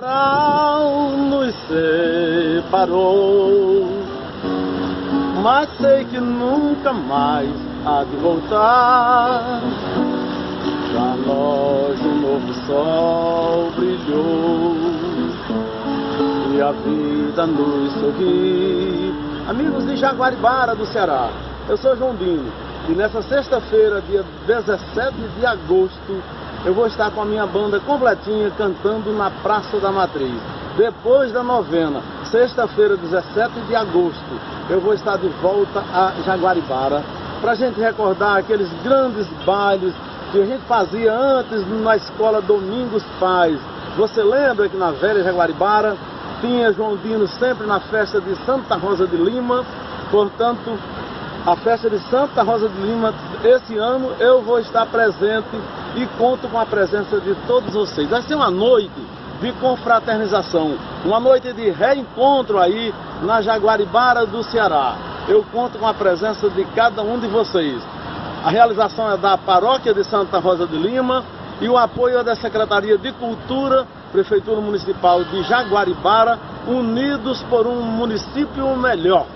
Nos separou, mas sei que nunca mais há de voltar. Pra nós um novo sol brilhou e a vida nos sorri. Amigos de Jaguaribara do Ceará, eu sou João Dino e nessa sexta-feira, dia 17 de agosto, eu vou estar com a minha banda completinha cantando na Praça da Matriz. Depois da novena, sexta-feira, 17 de agosto, eu vou estar de volta a Jaguaribara para a gente recordar aqueles grandes bailes que a gente fazia antes na escola Domingos Pais. Você lembra que na velha Jaguaribara tinha João Dino sempre na festa de Santa Rosa de Lima, portanto, a festa de Santa Rosa de Lima, esse ano eu vou estar presente e conto com a presença de todos vocês. Vai ser uma noite de confraternização, uma noite de reencontro aí na Jaguaribara do Ceará. Eu conto com a presença de cada um de vocês. A realização é da Paróquia de Santa Rosa de Lima e o apoio é da Secretaria de Cultura, Prefeitura Municipal de Jaguaribara, unidos por um município melhor.